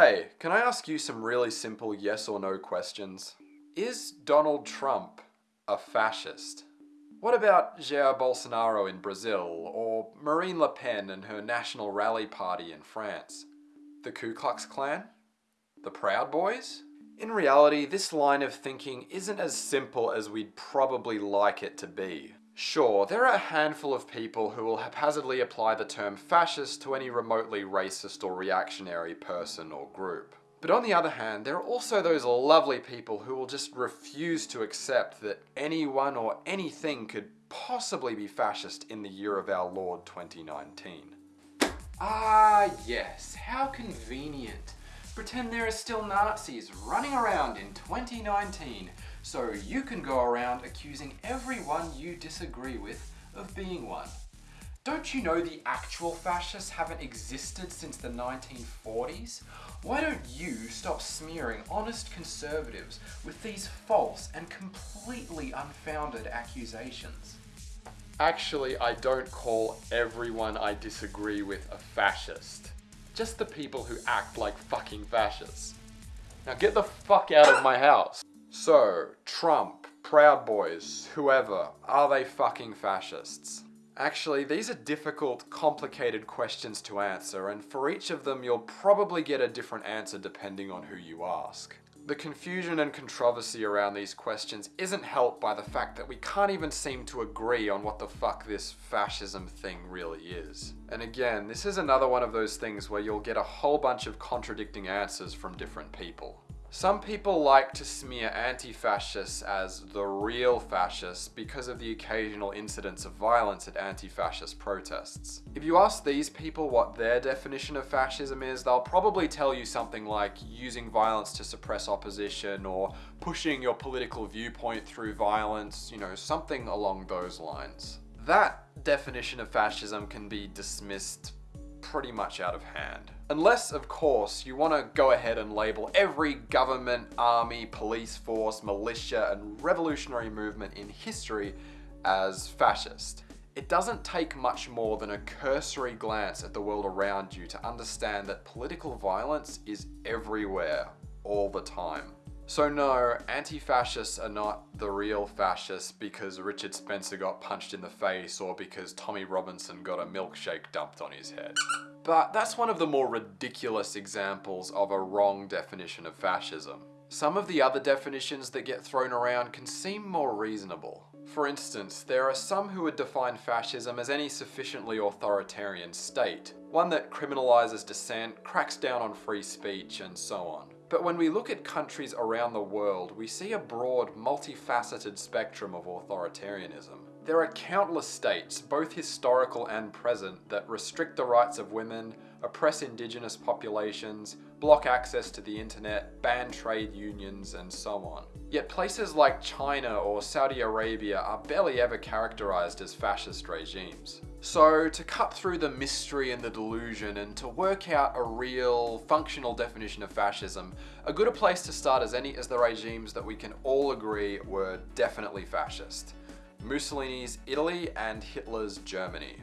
Hey, can I ask you some really simple yes or no questions? Is Donald Trump a fascist? What about Jair Bolsonaro in Brazil, or Marine Le Pen and her National Rally Party in France? The Ku Klux Klan? The Proud Boys? In reality, this line of thinking isn't as simple as we'd probably like it to be. Sure, there are a handful of people who will haphazardly apply the term fascist to any remotely racist or reactionary person or group. But on the other hand, there are also those lovely people who will just refuse to accept that anyone or anything could possibly be fascist in the year of our Lord 2019. Ah, yes, how convenient. Pretend there are still Nazis running around in 2019 so you can go around accusing everyone you disagree with of being one. Don't you know the actual fascists haven't existed since the 1940s? Why don't you stop smearing honest conservatives with these false and completely unfounded accusations? Actually, I don't call everyone I disagree with a fascist. Just the people who act like fucking fascists. Now get the fuck out of my house. So, Trump, Proud Boys, whoever, are they fucking fascists? Actually, these are difficult, complicated questions to answer, and for each of them you'll probably get a different answer depending on who you ask. The confusion and controversy around these questions isn't helped by the fact that we can't even seem to agree on what the fuck this fascism thing really is. And again, this is another one of those things where you'll get a whole bunch of contradicting answers from different people. Some people like to smear anti-fascists as the real fascists because of the occasional incidents of violence at anti-fascist protests. If you ask these people what their definition of fascism is, they'll probably tell you something like using violence to suppress opposition or pushing your political viewpoint through violence, you know, something along those lines. That definition of fascism can be dismissed pretty much out of hand. Unless, of course, you want to go ahead and label every government, army, police force, militia, and revolutionary movement in history as fascist. It doesn't take much more than a cursory glance at the world around you to understand that political violence is everywhere, all the time. So no, anti-fascists are not the real fascists because Richard Spencer got punched in the face or because Tommy Robinson got a milkshake dumped on his head. But that's one of the more ridiculous examples of a wrong definition of fascism. Some of the other definitions that get thrown around can seem more reasonable. For instance, there are some who would define fascism as any sufficiently authoritarian state, one that criminalizes dissent, cracks down on free speech, and so on. But when we look at countries around the world, we see a broad, multifaceted spectrum of authoritarianism. There are countless states, both historical and present, that restrict the rights of women, oppress indigenous populations, block access to the internet, ban trade unions, and so on. Yet places like China or Saudi Arabia are barely ever characterized as fascist regimes. So to cut through the mystery and the delusion and to work out a real functional definition of fascism, a good place to start as any as the regimes that we can all agree were definitely fascist. Mussolini's Italy and Hitler's Germany.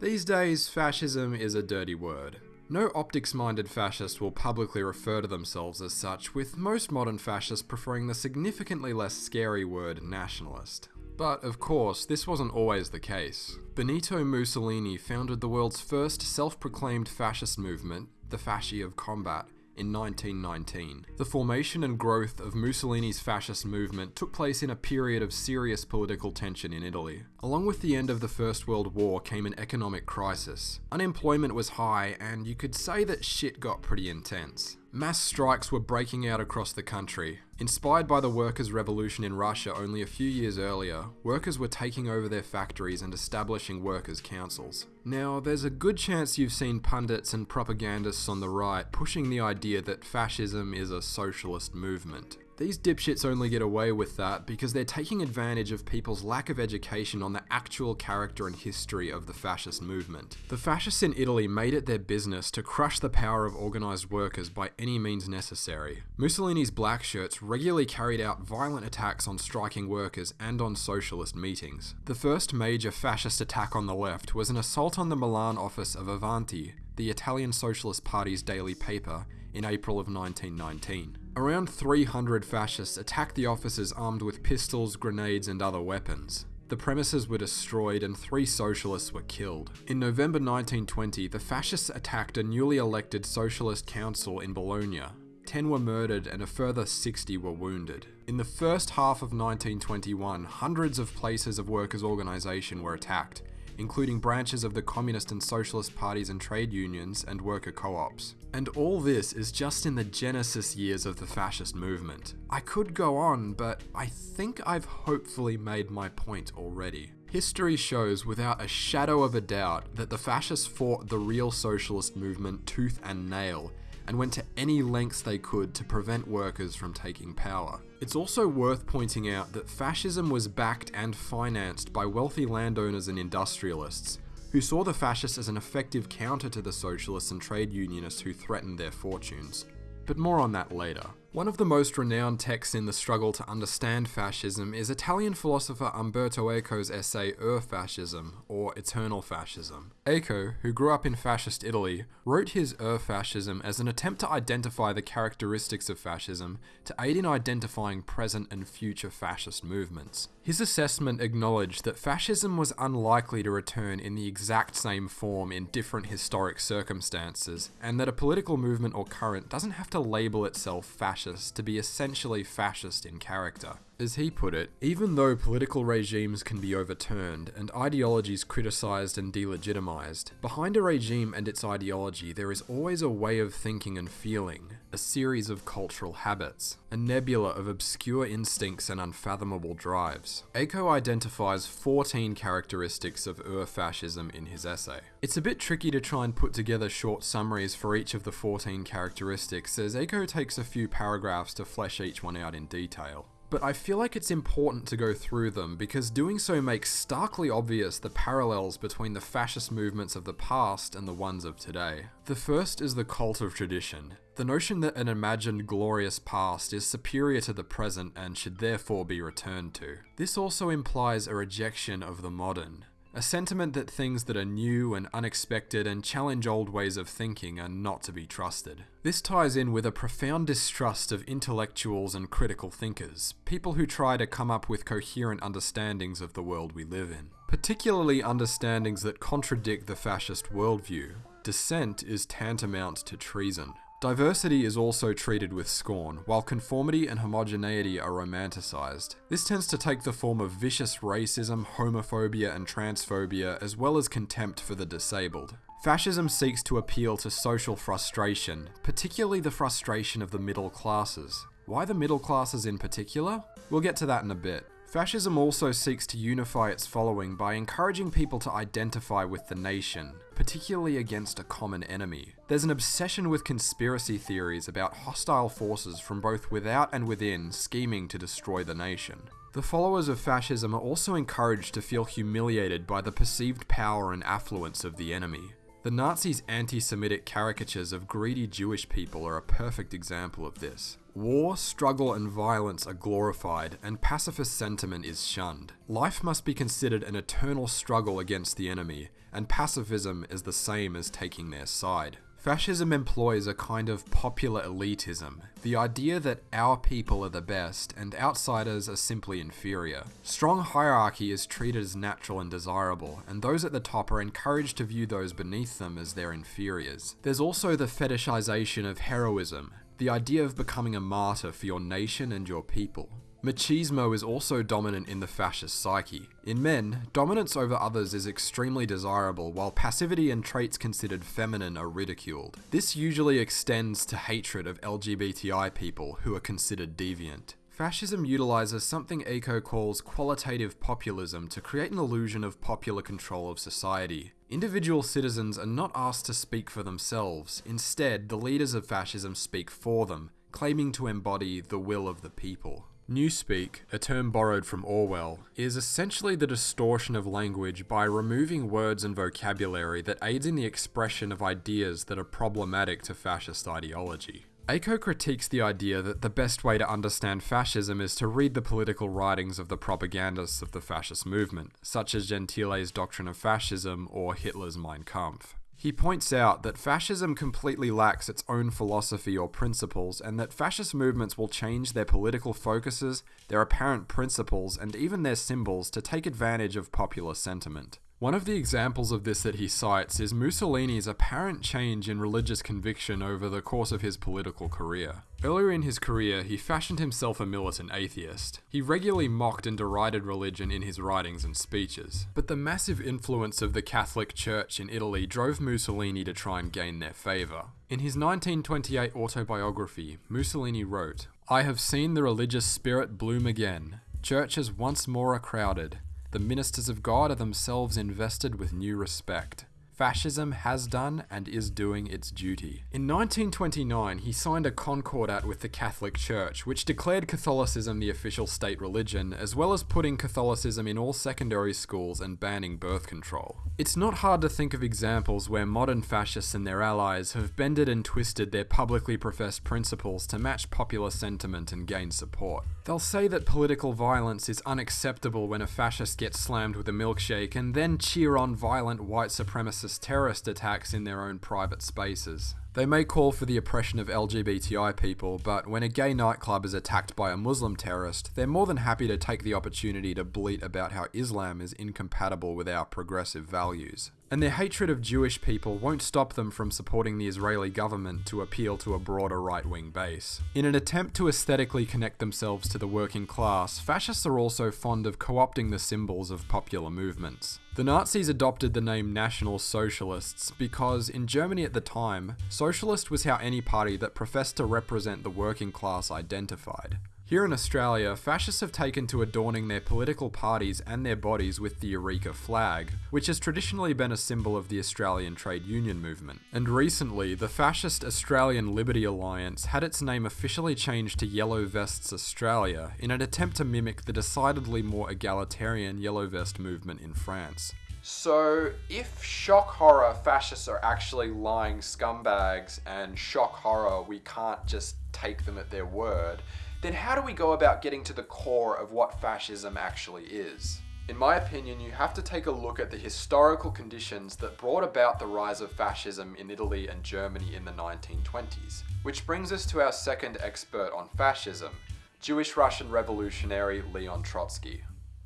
These days, fascism is a dirty word. No optics-minded fascist will publicly refer to themselves as such, with most modern fascists preferring the significantly less scary word nationalist. But of course, this wasn't always the case. Benito Mussolini founded the world's first self-proclaimed fascist movement, the Fasci of Combat, in 1919. The formation and growth of Mussolini's fascist movement took place in a period of serious political tension in Italy. Along with the end of the First World War came an economic crisis. Unemployment was high, and you could say that shit got pretty intense. Mass strikes were breaking out across the country. Inspired by the workers' revolution in Russia only a few years earlier, workers were taking over their factories and establishing workers' councils. Now, there's a good chance you've seen pundits and propagandists on the right pushing the idea that fascism is a socialist movement. These dipshits only get away with that because they're taking advantage of people's lack of education on the actual character and history of the fascist movement. The fascists in Italy made it their business to crush the power of organised workers by any means necessary. Mussolini's black shirts regularly carried out violent attacks on striking workers and on socialist meetings. The first major fascist attack on the left was an assault on the Milan office of Avanti, the Italian Socialist Party's daily paper, in April of 1919. Around 300 fascists attacked the offices armed with pistols, grenades, and other weapons. The premises were destroyed and three socialists were killed. In November 1920, the fascists attacked a newly elected socialist council in Bologna. 10 were murdered and a further 60 were wounded. In the first half of 1921, hundreds of places of workers' organisation were attacked, including branches of the Communist and Socialist parties and trade unions and worker co ops. And all this is just in the genesis years of the fascist movement. I could go on, but I think I've hopefully made my point already. History shows without a shadow of a doubt that the fascists fought the real socialist movement tooth and nail and went to any lengths they could to prevent workers from taking power. It's also worth pointing out that fascism was backed and financed by wealthy landowners and industrialists, who saw the fascists as an effective counter to the socialists and trade unionists who threatened their fortunes. But more on that later. One of the most renowned texts in the struggle to understand fascism is Italian philosopher Umberto Eco's essay Ur-Fascism, or Eternal Fascism. Eco, who grew up in fascist Italy, wrote his Ur-Fascism as an attempt to identify the characteristics of fascism to aid in identifying present and future fascist movements. His assessment acknowledged that fascism was unlikely to return in the exact same form in different historic circumstances, and that a political movement or current doesn't have to label itself fascist to be essentially fascist in character. As he put it, even though political regimes can be overturned and ideologies criticized and delegitimized, behind a regime and its ideology there is always a way of thinking and feeling, a series of cultural habits, a nebula of obscure instincts and unfathomable drives. Eco identifies 14 characteristics of Ur-fascism in his essay. It's a bit tricky to try and put together short summaries for each of the 14 characteristics, as Eco takes a few paragraphs to flesh each one out in detail but I feel like it's important to go through them because doing so makes starkly obvious the parallels between the fascist movements of the past and the ones of today. The first is the cult of tradition, the notion that an imagined glorious past is superior to the present and should therefore be returned to. This also implies a rejection of the modern, a sentiment that things that are new and unexpected and challenge old ways of thinking are not to be trusted. This ties in with a profound distrust of intellectuals and critical thinkers, people who try to come up with coherent understandings of the world we live in, particularly understandings that contradict the fascist worldview. Dissent is tantamount to treason. Diversity is also treated with scorn, while conformity and homogeneity are romanticized. This tends to take the form of vicious racism, homophobia, and transphobia, as well as contempt for the disabled. Fascism seeks to appeal to social frustration, particularly the frustration of the middle classes. Why the middle classes in particular? We'll get to that in a bit. Fascism also seeks to unify its following by encouraging people to identify with the nation, particularly against a common enemy. There's an obsession with conspiracy theories about hostile forces from both without and within scheming to destroy the nation. The followers of fascism are also encouraged to feel humiliated by the perceived power and affluence of the enemy. The Nazis' anti Semitic caricatures of greedy Jewish people are a perfect example of this. War, struggle, and violence are glorified, and pacifist sentiment is shunned. Life must be considered an eternal struggle against the enemy, and pacifism is the same as taking their side. Fascism employs a kind of popular elitism, the idea that our people are the best and outsiders are simply inferior. Strong hierarchy is treated as natural and desirable, and those at the top are encouraged to view those beneath them as their inferiors. There's also the fetishization of heroism, the idea of becoming a martyr for your nation and your people. Machismo is also dominant in the fascist psyche. In men, dominance over others is extremely desirable, while passivity and traits considered feminine are ridiculed. This usually extends to hatred of LGBTI people who are considered deviant. Fascism utilizes something Eco calls qualitative populism to create an illusion of popular control of society. Individual citizens are not asked to speak for themselves, instead, the leaders of fascism speak for them, claiming to embody the will of the people. Newspeak, a term borrowed from Orwell, is essentially the distortion of language by removing words and vocabulary that aids in the expression of ideas that are problematic to fascist ideology. Eco critiques the idea that the best way to understand fascism is to read the political writings of the propagandists of the fascist movement, such as Gentile's Doctrine of Fascism or Hitler's Mein Kampf. He points out that fascism completely lacks its own philosophy or principles, and that fascist movements will change their political focuses, their apparent principles, and even their symbols to take advantage of popular sentiment. One of the examples of this that he cites is Mussolini's apparent change in religious conviction over the course of his political career. Earlier in his career, he fashioned himself a militant atheist. He regularly mocked and derided religion in his writings and speeches. But the massive influence of the Catholic Church in Italy drove Mussolini to try and gain their favour. In his 1928 autobiography, Mussolini wrote, I have seen the religious spirit bloom again. Churches once more are crowded the ministers of God are themselves invested with new respect. Fascism has done and is doing its duty. In 1929, he signed a concordat with the Catholic Church, which declared Catholicism the official state religion, as well as putting Catholicism in all secondary schools and banning birth control. It's not hard to think of examples where modern fascists and their allies have bended and twisted their publicly professed principles to match popular sentiment and gain support. They'll say that political violence is unacceptable when a fascist gets slammed with a milkshake, and then cheer on violent white supremacist terrorist attacks in their own private spaces. They may call for the oppression of LGBTI people, but when a gay nightclub is attacked by a Muslim terrorist, they're more than happy to take the opportunity to bleat about how Islam is incompatible with our progressive values. And their hatred of Jewish people won't stop them from supporting the Israeli government to appeal to a broader right wing base. In an attempt to aesthetically connect themselves to the working class, fascists are also fond of co opting the symbols of popular movements. The Nazis adopted the name National Socialists because, in Germany at the time, socialist was how any party that professed to represent the working class identified. Here in Australia, fascists have taken to adorning their political parties and their bodies with the Eureka flag, which has traditionally been a symbol of the Australian trade union movement. And recently, the fascist Australian Liberty Alliance had its name officially changed to Yellow Vests Australia in an attempt to mimic the decidedly more egalitarian Yellow Vest movement in France. So, if shock horror fascists are actually lying scumbags and shock horror we can't just take them at their word, then how do we go about getting to the core of what fascism actually is? In my opinion, you have to take a look at the historical conditions that brought about the rise of fascism in Italy and Germany in the 1920s. Which brings us to our second expert on fascism, Jewish Russian revolutionary Leon Trotsky.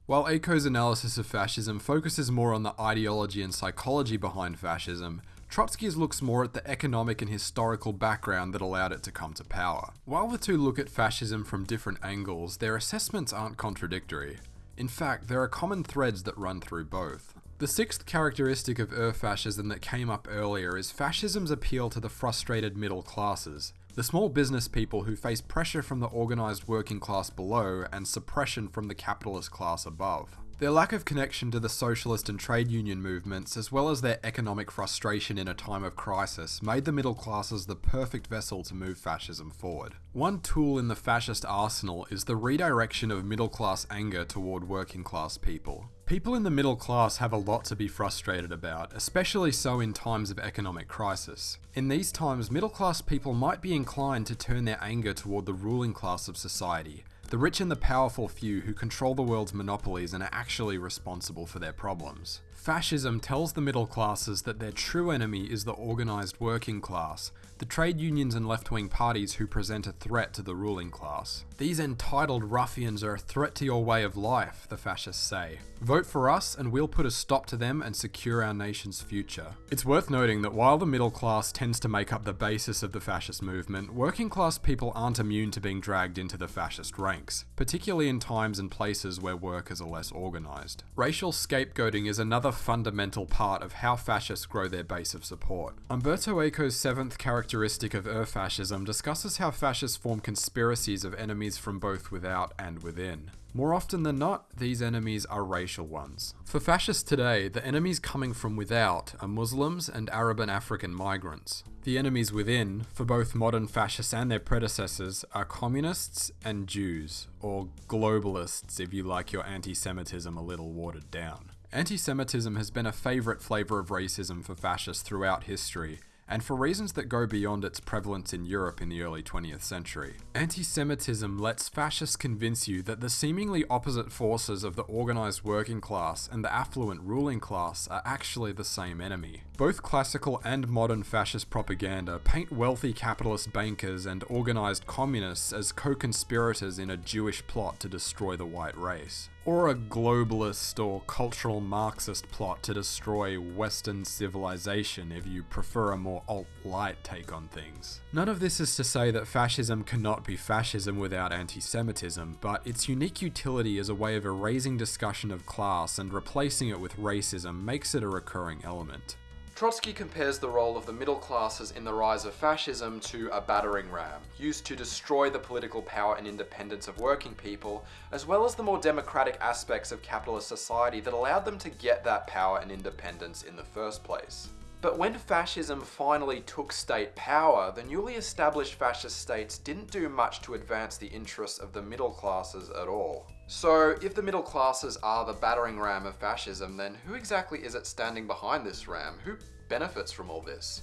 While Eco's analysis of fascism focuses more on the ideology and psychology behind fascism, Trotsky's looks more at the economic and historical background that allowed it to come to power. While the two look at fascism from different angles, their assessments aren't contradictory. In fact, there are common threads that run through both. The sixth characteristic of Ur-fascism that came up earlier is fascism's appeal to the frustrated middle classes, the small business people who face pressure from the organised working class below and suppression from the capitalist class above. Their lack of connection to the socialist and trade union movements, as well as their economic frustration in a time of crisis, made the middle classes the perfect vessel to move fascism forward. One tool in the fascist arsenal is the redirection of middle class anger toward working class people. People in the middle class have a lot to be frustrated about, especially so in times of economic crisis. In these times, middle class people might be inclined to turn their anger toward the ruling class of society, the rich and the powerful few who control the world's monopolies and are actually responsible for their problems. Fascism tells the middle classes that their true enemy is the organised working class, the trade unions and left wing parties who present a threat to the ruling class. These entitled ruffians are a threat to your way of life, the fascists say. Vote for us and we'll put a stop to them and secure our nation's future. It's worth noting that while the middle class tends to make up the basis of the fascist movement, working class people aren't immune to being dragged into the fascist ranks, particularly in times and places where workers are less organised. Racial scapegoating is another fundamental part of how fascists grow their base of support. Umberto Eco's seventh characteristic of Ur-fascism discusses how fascists form conspiracies of enemies from both without and within. More often than not, these enemies are racial ones. For fascists today, the enemies coming from without are Muslims and Arab and African migrants. The enemies within, for both modern fascists and their predecessors, are communists and Jews, or globalists if you like your anti Semitism a little watered down. Anti Semitism has been a favourite flavour of racism for fascists throughout history, and for reasons that go beyond its prevalence in Europe in the early 20th century. Anti Semitism lets fascists convince you that the seemingly opposite forces of the organised working class and the affluent ruling class are actually the same enemy. Both classical and modern fascist propaganda paint wealthy capitalist bankers and organised communists as co conspirators in a Jewish plot to destroy the white race or a globalist or cultural Marxist plot to destroy Western civilization if you prefer a more alt light take on things. None of this is to say that fascism cannot be fascism without anti Semitism, but its unique utility as a way of erasing discussion of class and replacing it with racism makes it a recurring element. Trotsky compares the role of the middle classes in the rise of fascism to a battering ram, used to destroy the political power and independence of working people, as well as the more democratic aspects of capitalist society that allowed them to get that power and independence in the first place. But when fascism finally took state power, the newly established fascist states didn't do much to advance the interests of the middle classes at all. So, if the middle classes are the battering ram of fascism, then who exactly is it standing behind this ram? Who benefits from all this?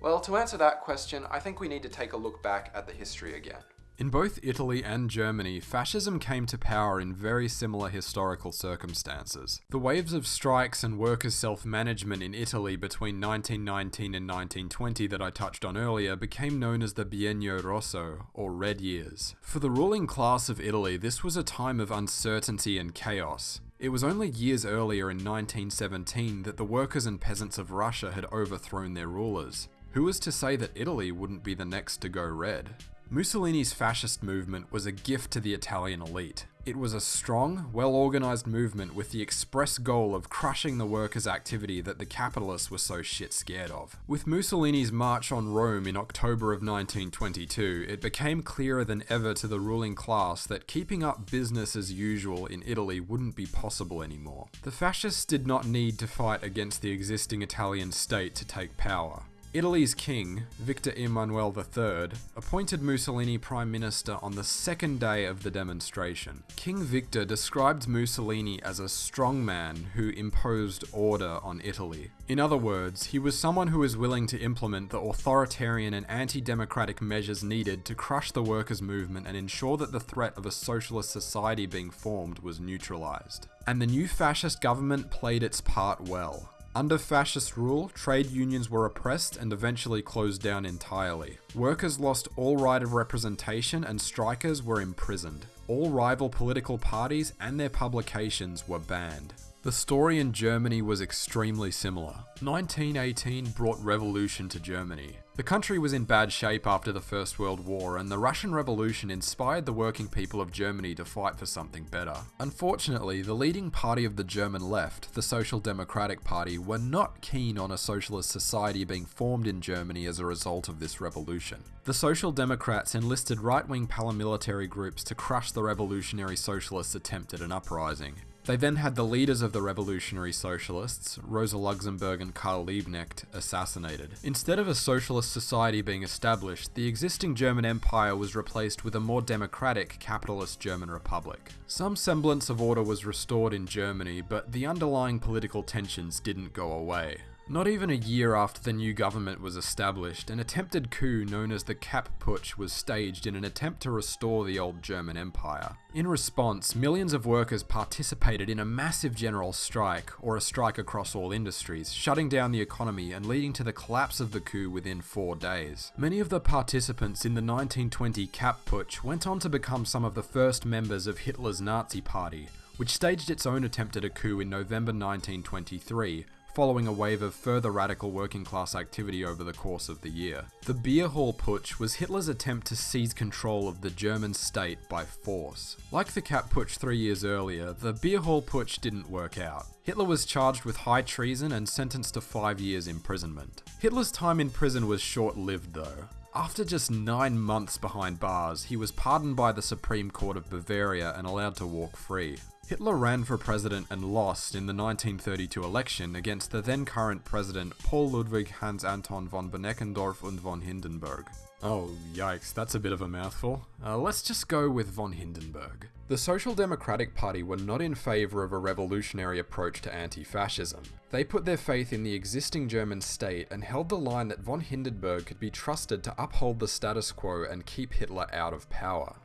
Well, to answer that question, I think we need to take a look back at the history again. In both Italy and Germany, fascism came to power in very similar historical circumstances. The waves of strikes and workers' self management in Italy between 1919 and 1920 that I touched on earlier became known as the Biennio Rosso, or Red Years. For the ruling class of Italy, this was a time of uncertainty and chaos. It was only years earlier in 1917 that the workers and peasants of Russia had overthrown their rulers. Who was to say that Italy wouldn't be the next to go red? Mussolini's fascist movement was a gift to the Italian elite. It was a strong, well organised movement with the express goal of crushing the workers' activity that the capitalists were so shit scared of. With Mussolini's march on Rome in October of 1922, it became clearer than ever to the ruling class that keeping up business as usual in Italy wouldn't be possible anymore. The fascists did not need to fight against the existing Italian state to take power. Italy's king, Victor Emmanuel III, appointed Mussolini prime minister on the second day of the demonstration. King Victor described Mussolini as a strong man who imposed order on Italy. In other words, he was someone who was willing to implement the authoritarian and anti democratic measures needed to crush the workers' movement and ensure that the threat of a socialist society being formed was neutralized. And the new fascist government played its part well. Under fascist rule, trade unions were oppressed and eventually closed down entirely. Workers lost all right of representation and strikers were imprisoned. All rival political parties and their publications were banned. The story in Germany was extremely similar. 1918 brought revolution to Germany. The country was in bad shape after the First World War, and the Russian Revolution inspired the working people of Germany to fight for something better. Unfortunately, the leading party of the German left, the Social Democratic Party, were not keen on a socialist society being formed in Germany as a result of this revolution. The Social Democrats enlisted right wing paramilitary groups to crush the revolutionary socialists' attempt at an uprising. They then had the leaders of the revolutionary socialists, Rosa Luxemburg and Karl Liebknecht, assassinated. Instead of a socialist society being established, the existing German Empire was replaced with a more democratic capitalist German Republic. Some semblance of order was restored in Germany, but the underlying political tensions didn't go away. Not even a year after the new government was established, an attempted coup known as the Kapp Putsch was staged in an attempt to restore the old German Empire. In response, millions of workers participated in a massive general strike, or a strike across all industries, shutting down the economy and leading to the collapse of the coup within four days. Many of the participants in the 1920 Kapp Putsch went on to become some of the first members of Hitler's Nazi Party, which staged its own attempt at a coup in November 1923, following a wave of further radical working class activity over the course of the year. The Beer Hall Putsch was Hitler's attempt to seize control of the German state by force. Like the Kapp Putsch three years earlier, the Beer Hall Putsch didn't work out. Hitler was charged with high treason and sentenced to five years imprisonment. Hitler's time in prison was short lived though. After just nine months behind bars, he was pardoned by the Supreme Court of Bavaria and allowed to walk free. Hitler ran for president and lost in the 1932 election against the then current president Paul Ludwig Hans Anton von Beneckendorff und von Hindenburg. Oh, yikes, that's a bit of a mouthful. Uh, let's just go with von Hindenburg. The Social Democratic Party were not in favour of a revolutionary approach to anti fascism. They put their faith in the existing German state and held the line that von Hindenburg could be trusted to uphold the status quo and keep Hitler out of power.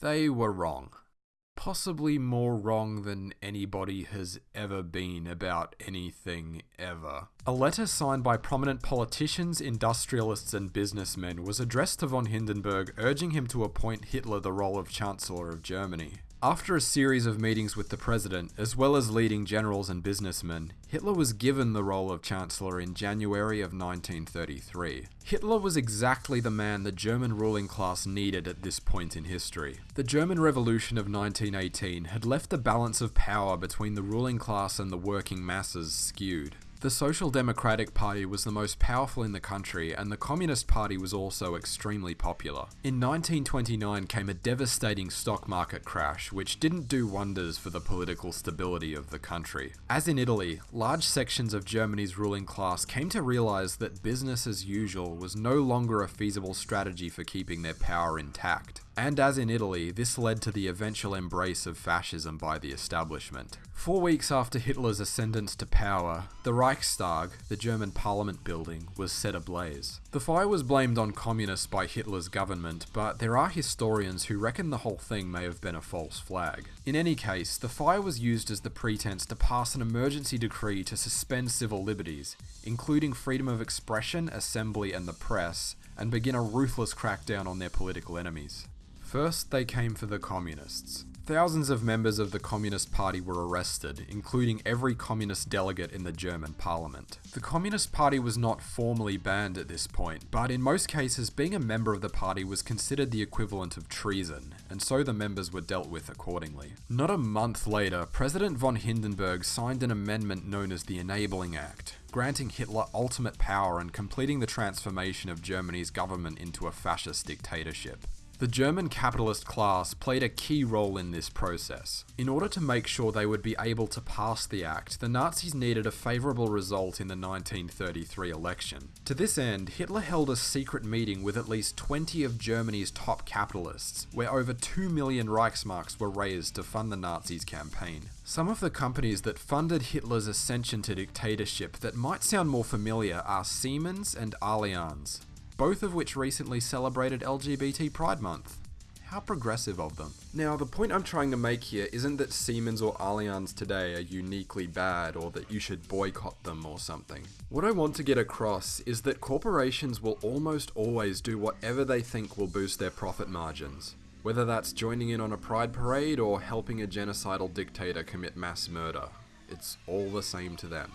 They were wrong possibly more wrong than anybody has ever been about anything ever. A letter signed by prominent politicians, industrialists, and businessmen was addressed to von Hindenburg urging him to appoint Hitler the role of Chancellor of Germany. After a series of meetings with the president, as well as leading generals and businessmen, Hitler was given the role of Chancellor in January of 1933. Hitler was exactly the man the German ruling class needed at this point in history. The German Revolution of 1918 had left the balance of power between the ruling class and the working masses skewed. The Social Democratic Party was the most powerful in the country, and the Communist Party was also extremely popular. In 1929 came a devastating stock market crash, which didn't do wonders for the political stability of the country. As in Italy, large sections of Germany's ruling class came to realize that business as usual was no longer a feasible strategy for keeping their power intact. And as in Italy, this led to the eventual embrace of fascism by the establishment. Four weeks after Hitler's ascendance to power, the Reichstag, the German parliament building, was set ablaze. The fire was blamed on communists by Hitler's government, but there are historians who reckon the whole thing may have been a false flag. In any case, the fire was used as the pretense to pass an emergency decree to suspend civil liberties, including freedom of expression, assembly, and the press, and begin a ruthless crackdown on their political enemies. First, they came for the communists. Thousands of members of the Communist Party were arrested, including every communist delegate in the German parliament. The Communist Party was not formally banned at this point, but in most cases, being a member of the party was considered the equivalent of treason, and so the members were dealt with accordingly. Not a month later, President von Hindenburg signed an amendment known as the Enabling Act, granting Hitler ultimate power and completing the transformation of Germany's government into a fascist dictatorship. The German capitalist class played a key role in this process. In order to make sure they would be able to pass the act, the Nazis needed a favourable result in the 1933 election. To this end, Hitler held a secret meeting with at least 20 of Germany's top capitalists, where over 2 million Reichsmarks were raised to fund the Nazis' campaign. Some of the companies that funded Hitler's ascension to dictatorship that might sound more familiar are Siemens and Allianz both of which recently celebrated LGBT Pride Month. How progressive of them. Now, the point I'm trying to make here isn't that Siemens or Allianz today are uniquely bad or that you should boycott them or something. What I want to get across is that corporations will almost always do whatever they think will boost their profit margins. Whether that's joining in on a pride parade or helping a genocidal dictator commit mass murder, it's all the same to them.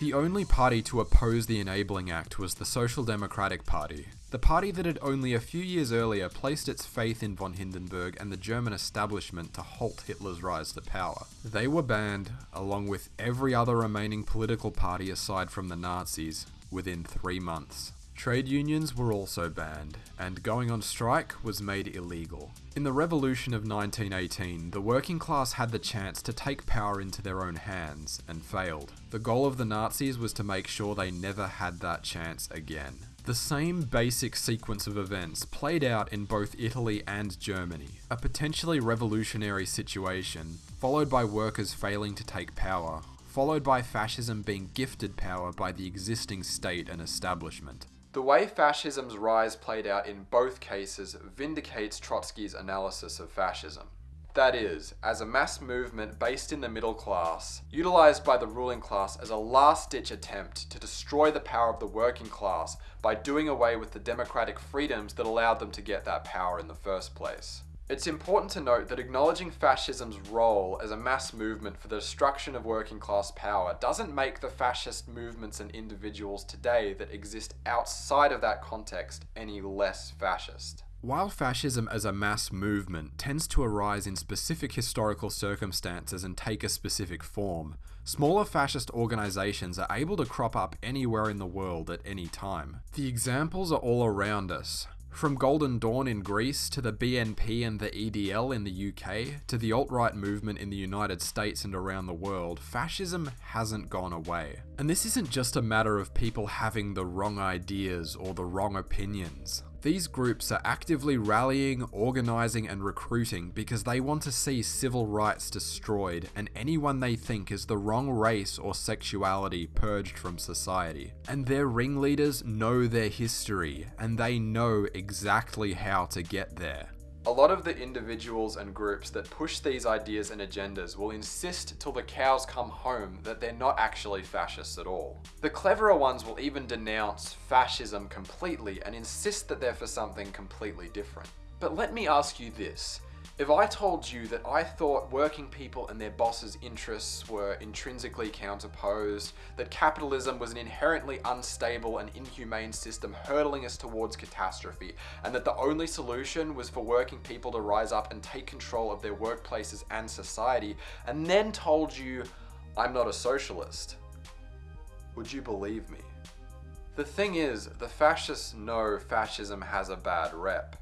The only party to oppose the Enabling Act was the Social Democratic Party, the party that had only a few years earlier placed its faith in von Hindenburg and the German establishment to halt Hitler's rise to power. They were banned, along with every other remaining political party aside from the Nazis, within three months. Trade unions were also banned, and going on strike was made illegal. In the Revolution of 1918, the working class had the chance to take power into their own hands, and failed. The goal of the Nazis was to make sure they never had that chance again. The same basic sequence of events played out in both Italy and Germany. A potentially revolutionary situation, followed by workers failing to take power, followed by fascism being gifted power by the existing state and establishment. The way fascism's rise played out in both cases vindicates Trotsky's analysis of fascism. That is, as a mass movement based in the middle class, utilized by the ruling class as a last ditch attempt to destroy the power of the working class by doing away with the democratic freedoms that allowed them to get that power in the first place. It's important to note that acknowledging fascism's role as a mass movement for the destruction of working class power doesn't make the fascist movements and individuals today that exist outside of that context any less fascist. While fascism as a mass movement tends to arise in specific historical circumstances and take a specific form, smaller fascist organizations are able to crop up anywhere in the world at any time. The examples are all around us. From Golden Dawn in Greece to the BNP and the EDL in the UK to the alt right movement in the United States and around the world, fascism hasn't gone away. And this isn't just a matter of people having the wrong ideas or the wrong opinions. These groups are actively rallying, organising, and recruiting because they want to see civil rights destroyed and anyone they think is the wrong race or sexuality purged from society. And their ringleaders know their history and they know exactly how to get there. A lot of the individuals and groups that push these ideas and agendas will insist till the cows come home that they're not actually fascists at all. The cleverer ones will even denounce fascism completely and insist that they're for something completely different. But let me ask you this. If I told you that I thought working people and their bosses' interests were intrinsically counterposed, that capitalism was an inherently unstable and inhumane system hurtling us towards catastrophe, and that the only solution was for working people to rise up and take control of their workplaces and society, and then told you I'm not a socialist, would you believe me? The thing is, the fascists know fascism has a bad rep.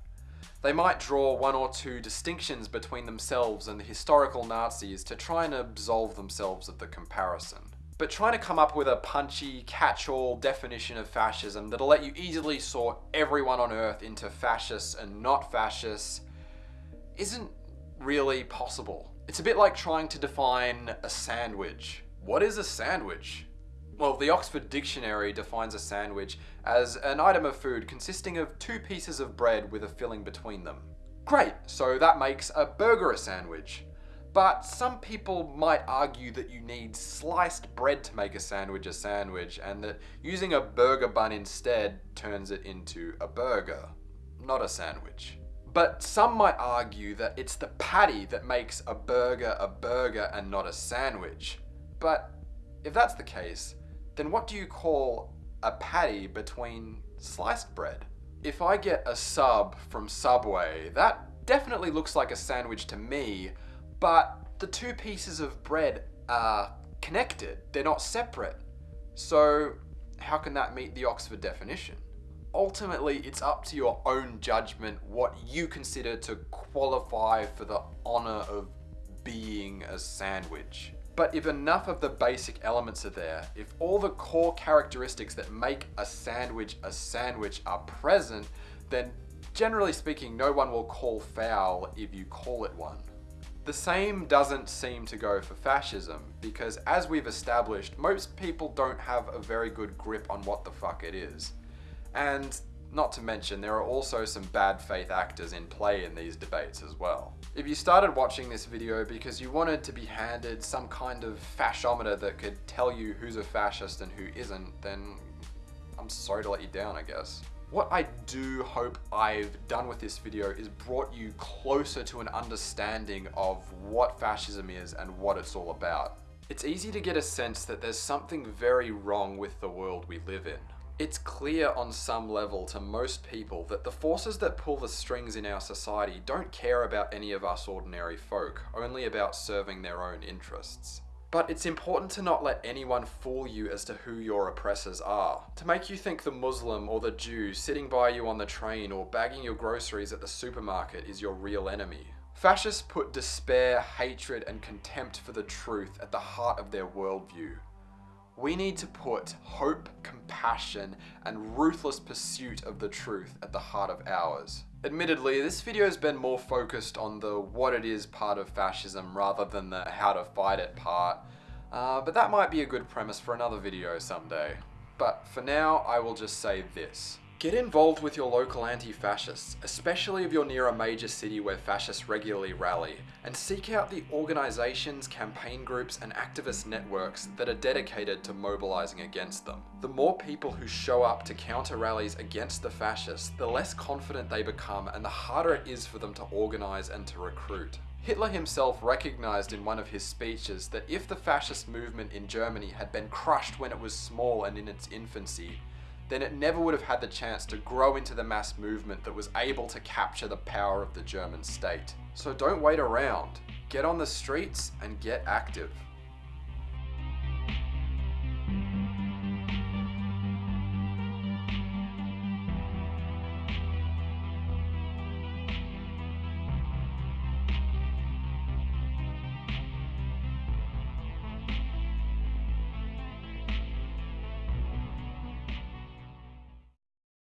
They might draw one or two distinctions between themselves and the historical Nazis to try and absolve themselves of the comparison. But trying to come up with a punchy, catch-all definition of fascism that'll let you easily sort everyone on earth into fascists and not fascists isn't really possible. It's a bit like trying to define a sandwich. What is a sandwich? Well, the Oxford Dictionary defines a sandwich as an item of food consisting of two pieces of bread with a filling between them. Great, so that makes a burger a sandwich. But some people might argue that you need sliced bread to make a sandwich a sandwich, and that using a burger bun instead turns it into a burger, not a sandwich. But some might argue that it's the patty that makes a burger a burger and not a sandwich. But if that's the case, then what do you call a patty between sliced bread? If I get a sub from Subway, that definitely looks like a sandwich to me, but the two pieces of bread are connected, they're not separate. So, how can that meet the Oxford definition? Ultimately, it's up to your own judgment what you consider to qualify for the honour of being a sandwich. But if enough of the basic elements are there, if all the core characteristics that make a sandwich a sandwich are present, then generally speaking, no one will call foul if you call it one. The same doesn't seem to go for fascism, because as we've established, most people don't have a very good grip on what the fuck it is. And not to mention, there are also some bad faith actors in play in these debates as well. If you started watching this video because you wanted to be handed some kind of fasciometer that could tell you who's a fascist and who isn't, then I'm sorry to let you down, I guess. What I do hope I've done with this video is brought you closer to an understanding of what fascism is and what it's all about. It's easy to get a sense that there's something very wrong with the world we live in. It's clear on some level to most people that the forces that pull the strings in our society don't care about any of us ordinary folk, only about serving their own interests. But it's important to not let anyone fool you as to who your oppressors are, to make you think the Muslim or the Jew sitting by you on the train or bagging your groceries at the supermarket is your real enemy. Fascists put despair, hatred, and contempt for the truth at the heart of their worldview. We need to put hope, compassion, and ruthless pursuit of the truth at the heart of ours. Admittedly, this video has been more focused on the what it is part of fascism rather than the how to fight it part, uh, but that might be a good premise for another video someday. But for now, I will just say this. Get involved with your local anti-fascists, especially if you're near a major city where fascists regularly rally, and seek out the organisations, campaign groups and activist networks that are dedicated to mobilising against them. The more people who show up to counter rallies against the fascists, the less confident they become and the harder it is for them to organise and to recruit. Hitler himself recognised in one of his speeches that if the fascist movement in Germany had been crushed when it was small and in its infancy, then it never would have had the chance to grow into the mass movement that was able to capture the power of the German state. So don't wait around. Get on the streets and get active.